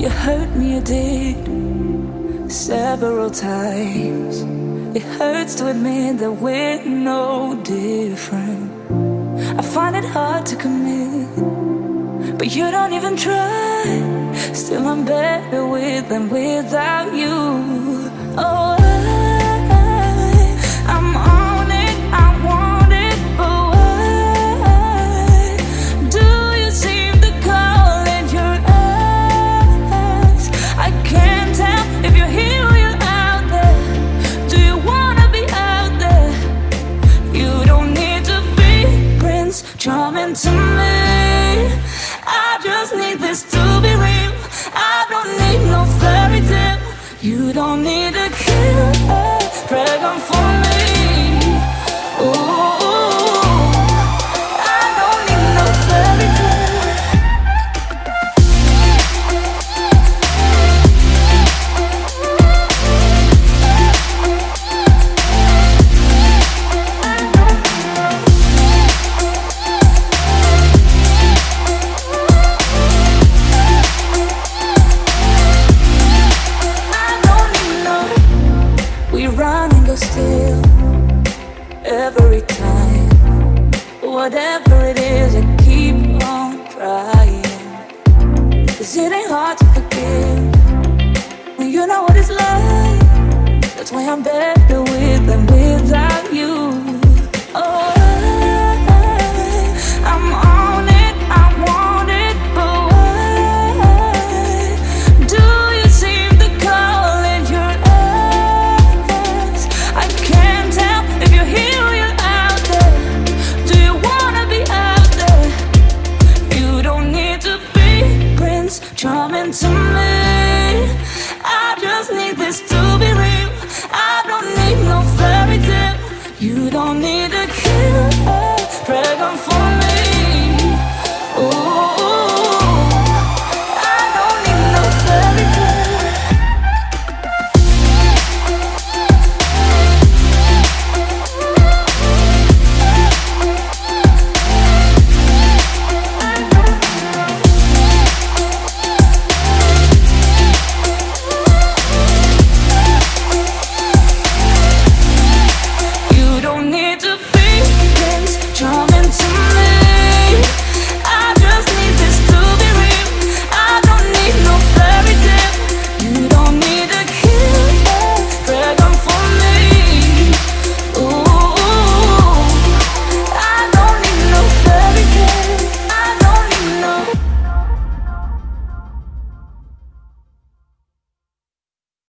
You hurt me, you did several times. It hurts to admit that we're no different. I find it hard to commit, but you don't even try. Still, I'm better with than without you. Oh. Charming to me. I just need this to be real. I don't need no fairy tale. You don't need still every time. Whatever it is, I keep on trying. Cause it ain't hard to forgive when you know what it's like. That's why I'm better with